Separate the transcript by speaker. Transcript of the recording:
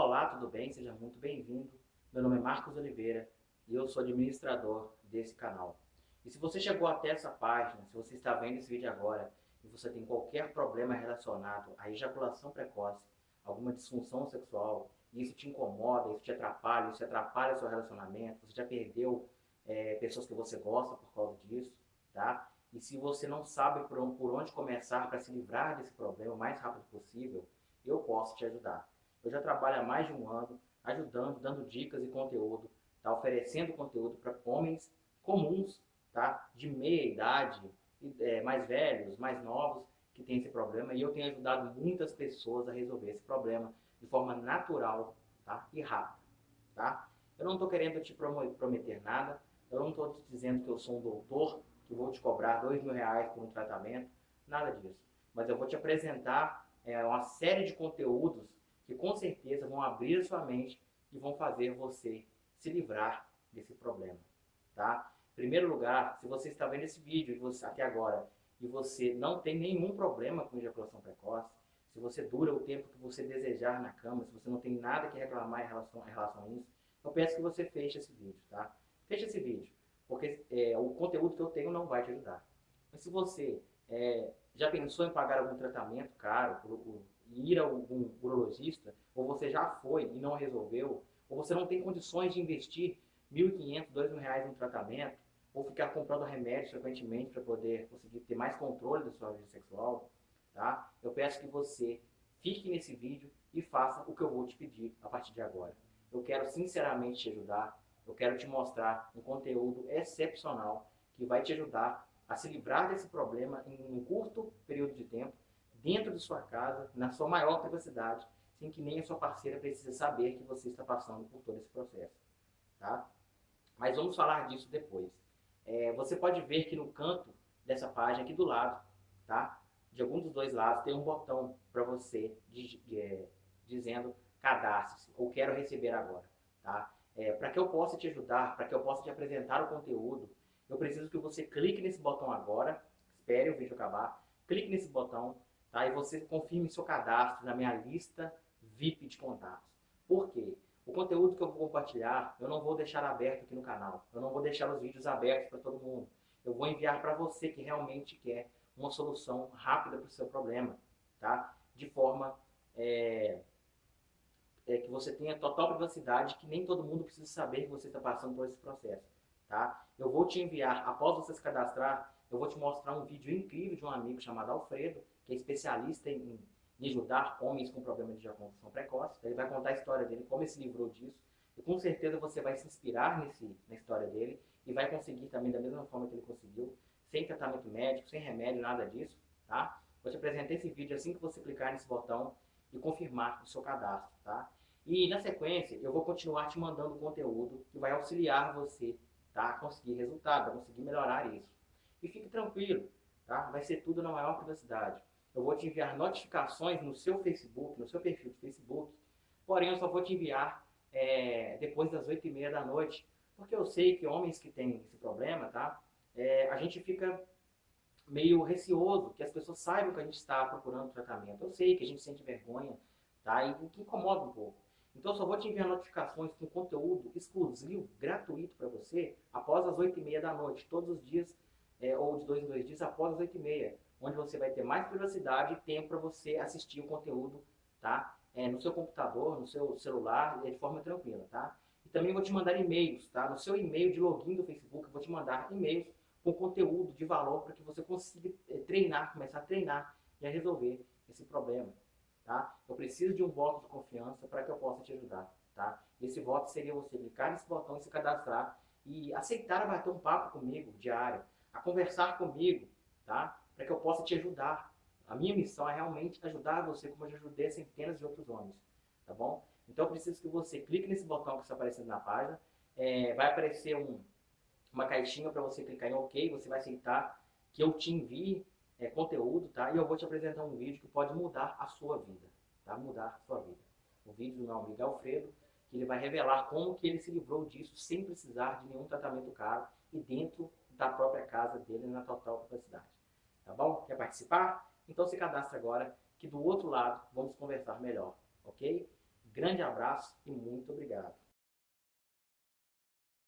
Speaker 1: Olá, tudo bem? Seja muito bem-vindo. Meu nome é Marcos Oliveira e eu sou administrador desse canal. E se você chegou até essa página, se você está vendo esse vídeo agora e você tem qualquer problema relacionado à ejaculação precoce, alguma disfunção sexual, e isso te incomoda, isso te atrapalha, isso atrapalha seu relacionamento, você já perdeu é, pessoas que você gosta por causa disso, tá? E se você não sabe por onde começar para se livrar desse problema o mais rápido possível, eu posso te ajudar. Eu já trabalho há mais de um ano ajudando, dando dicas e conteúdo, tá? oferecendo conteúdo para homens comuns, tá? de meia idade, é, mais velhos, mais novos, que têm esse problema. E eu tenho ajudado muitas pessoas a resolver esse problema de forma natural tá? e rápida. Tá? Eu não estou querendo te prometer nada, eu não estou te dizendo que eu sou um doutor, que vou te cobrar dois mil reais por um tratamento, nada disso. Mas eu vou te apresentar é, uma série de conteúdos que com certeza vão abrir a sua mente e vão fazer você se livrar desse problema, tá? Em primeiro lugar, se você está vendo esse vídeo você, até agora e você não tem nenhum problema com ejaculação precoce, se você dura o tempo que você desejar na cama, se você não tem nada que reclamar em relação, em relação a isso, eu peço que você feche esse vídeo, tá? Feche esse vídeo porque é, o conteúdo que eu tenho não vai te ajudar. Mas se você é, já pensou em pagar algum tratamento caro, por, por, ir a algum urologista, ou você já foi e não resolveu, ou você não tem condições de investir R$ 1.500, R$ reais em tratamento, ou ficar comprando remédios frequentemente para poder conseguir ter mais controle da sua vida sexual, tá? eu peço que você fique nesse vídeo e faça o que eu vou te pedir a partir de agora. Eu quero sinceramente te ajudar, eu quero te mostrar um conteúdo excepcional que vai te ajudar a se livrar desse problema em um curto período de tempo, dentro de sua casa, na sua maior privacidade, sem que nem a sua parceira precise saber que você está passando por todo esse processo. Tá? Mas vamos falar disso depois. É, você pode ver que no canto dessa página, aqui do lado, tá? de algum dos dois lados, tem um botão para você de, é, dizendo cadastre-se ou quero receber agora. Tá? É, para que eu possa te ajudar, para que eu possa te apresentar o conteúdo, eu preciso que você clique nesse botão agora, espere o vídeo acabar, clique nesse botão, tá? E você confirme seu cadastro na minha lista VIP de contatos. Por quê? O conteúdo que eu vou compartilhar, eu não vou deixar aberto aqui no canal. Eu não vou deixar os vídeos abertos para todo mundo. Eu vou enviar para você que realmente quer uma solução rápida para o seu problema, tá? De forma é, é, que você tenha total privacidade, que nem todo mundo precisa saber que você está passando por esse processo. Tá? Eu vou te enviar, após você se cadastrar, eu vou te mostrar um vídeo incrível de um amigo chamado Alfredo, que é especialista em, em ajudar homens com problema de ejaculação precoce. Ele vai contar a história dele, como ele se livrou disso. E com certeza você vai se inspirar nesse, na história dele e vai conseguir também da mesma forma que ele conseguiu, sem tratamento médico, sem remédio, nada disso. Tá? Vou te apresentar esse vídeo assim que você clicar nesse botão e confirmar o seu cadastro. Tá? E na sequência, eu vou continuar te mandando conteúdo que vai auxiliar você tá, conseguir resultado, conseguir melhorar isso. E fique tranquilo, tá? vai ser tudo na maior privacidade. Eu vou te enviar notificações no seu Facebook, no seu perfil de Facebook, porém eu só vou te enviar é, depois das 8 e meia da noite, porque eu sei que homens que têm esse problema, tá? É, a gente fica meio receoso que as pessoas saibam que a gente está procurando tratamento. Eu sei que a gente sente vergonha, tá? E o que incomoda um pouco. Então, eu só vou te enviar notificações com conteúdo exclusivo, gratuito para você, após as 8h30 da noite, todos os dias, é, ou de dois em dois dias, após as 8h30, onde você vai ter mais privacidade e tempo para você assistir o conteúdo, tá? É, no seu computador, no seu celular, de forma tranquila, tá? E também vou te mandar e-mails, tá? No seu e-mail de login do Facebook, vou te mandar e-mails com conteúdo de valor para que você consiga é, treinar, começar a treinar e a resolver esse problema. Tá? Eu preciso de um voto de confiança para que eu possa te ajudar. Tá? Esse voto seria você clicar nesse botão e se cadastrar e aceitar bater um papo comigo diário, a conversar comigo, tá? para que eu possa te ajudar. A minha missão é realmente ajudar você como eu já ajudei centenas de outros homens. Tá bom? Então eu preciso que você clique nesse botão que está aparecendo na página. É, vai aparecer um, uma caixinha para você clicar em OK, você vai aceitar que eu te envie é, conteúdo, tá? E eu vou te apresentar um vídeo que pode mudar a sua vida, tá? Mudar a sua vida. O vídeo do meu amigo Alfredo, que ele vai revelar como que ele se livrou disso sem precisar de nenhum tratamento caro e dentro da própria casa dele na total capacidade. Tá bom? Quer participar? Então se cadastre agora que do outro lado vamos conversar melhor, ok? Grande abraço e muito obrigado.